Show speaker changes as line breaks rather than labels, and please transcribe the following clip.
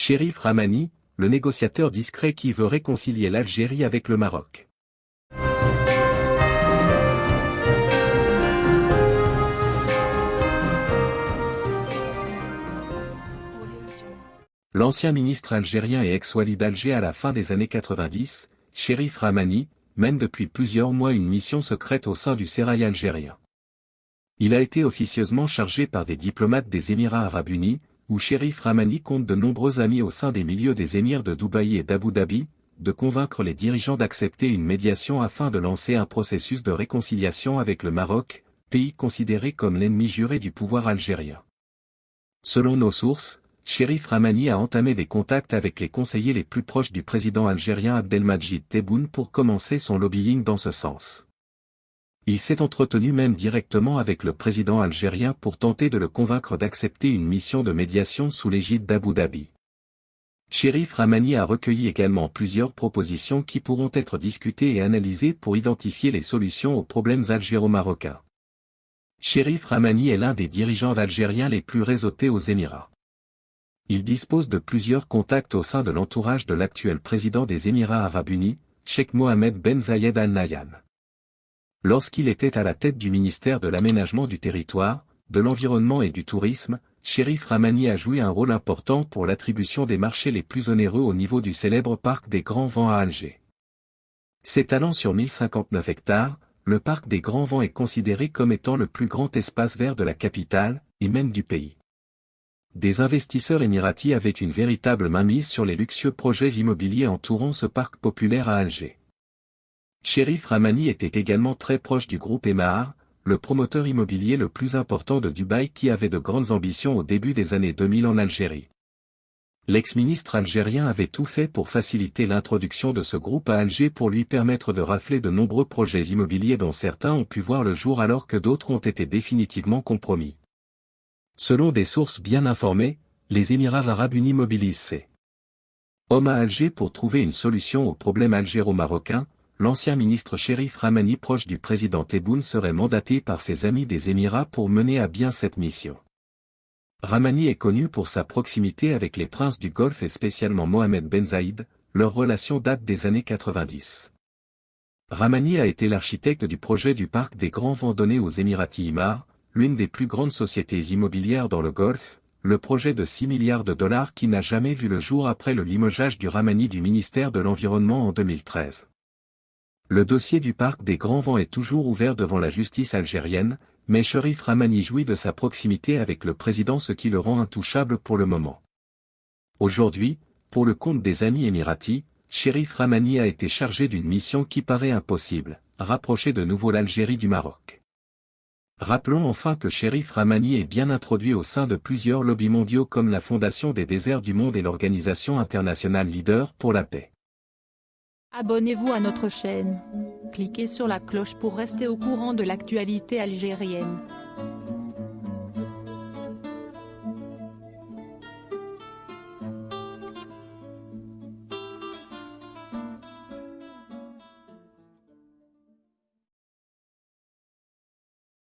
Shérif Ramani, le négociateur discret qui veut réconcilier l'Algérie avec le Maroc. L'ancien ministre algérien et ex-wali d'Alger à la fin des années 90, Shérif Ramani, mène depuis plusieurs mois une mission secrète au sein du Sérail algérien. Il a été officieusement chargé par des diplomates des Émirats arabes unis, où Shérif Ramani compte de nombreux amis au sein des milieux des émirs de Dubaï et d'Abu Dhabi, de convaincre les dirigeants d'accepter une médiation afin de lancer un processus de réconciliation avec le Maroc, pays considéré comme l'ennemi juré du pouvoir algérien. Selon nos sources, Shérif Ramani a entamé des contacts avec les conseillers les plus proches du président algérien Abdelmajid Tebboune pour commencer son lobbying dans ce sens. Il s'est entretenu même directement avec le président algérien pour tenter de le convaincre d'accepter une mission de médiation sous l'égide d'Abu Dhabi. Shérif Ramani a recueilli également plusieurs propositions qui pourront être discutées et analysées pour identifier les solutions aux problèmes algéro-marocains. Shérif Ramani est l'un des dirigeants algériens les plus réseautés aux Émirats il dispose de plusieurs contacts au sein de l'entourage de l'actuel président des Émirats arabes unis, Sheikh Mohamed Ben Zayed Al Nahyan. Lorsqu'il était à la tête du ministère de l'aménagement du territoire, de l'environnement et du tourisme, Sherif Ramani a joué un rôle important pour l'attribution des marchés les plus onéreux au niveau du célèbre parc des Grands Vents à Alger. S'étalant sur 1059 hectares, le parc des Grands Vents est considéré comme étant le plus grand espace vert de la capitale, et même du pays des investisseurs émiratis avaient une véritable mainmise sur les luxueux projets immobiliers entourant ce parc populaire à Alger. Sherif Ramani était également très proche du groupe Emar, le promoteur immobilier le plus important de Dubaï qui avait de grandes ambitions au début des années 2000 en Algérie. L'ex-ministre algérien avait tout fait pour faciliter l'introduction de ce groupe à Alger pour lui permettre de rafler de nombreux projets immobiliers dont certains ont pu voir le jour alors que d'autres ont été définitivement compromis. Selon des sources bien informées, les Émirats arabes unis mobilisent ces hommes à Alger pour trouver une solution au problème algéro-marocain, l'ancien ministre Sherif Ramani proche du président Tebboune serait mandaté par ses amis des Émirats pour mener à bien cette mission. Ramani est connu pour sa proximité avec les princes du Golfe et spécialement Mohamed Ben Zaïd, leur relation date des années 90. Ramani a été l'architecte du projet du parc des Grands Vents aux Émiratis Imar, l'une des plus grandes sociétés immobilières dans le Golfe, le projet de 6 milliards de dollars qui n'a jamais vu le jour après le limogeage du Ramani du ministère de l'Environnement en 2013. Le dossier du parc des Grands Vents est toujours ouvert devant la justice algérienne, mais Sherif Ramani jouit de sa proximité avec le président ce qui le rend intouchable pour le moment. Aujourd'hui, pour le compte des amis émiratis, Sherif Ramani a été chargé d'une mission qui paraît impossible, rapprocher de nouveau l'Algérie du Maroc. Rappelons enfin que Sherif Ramani est bien introduit au sein de plusieurs lobbies mondiaux comme la Fondation des déserts du monde et l'Organisation internationale Leader pour la paix.
Abonnez-vous à notre chaîne. Cliquez sur la cloche pour rester au courant de l'actualité algérienne.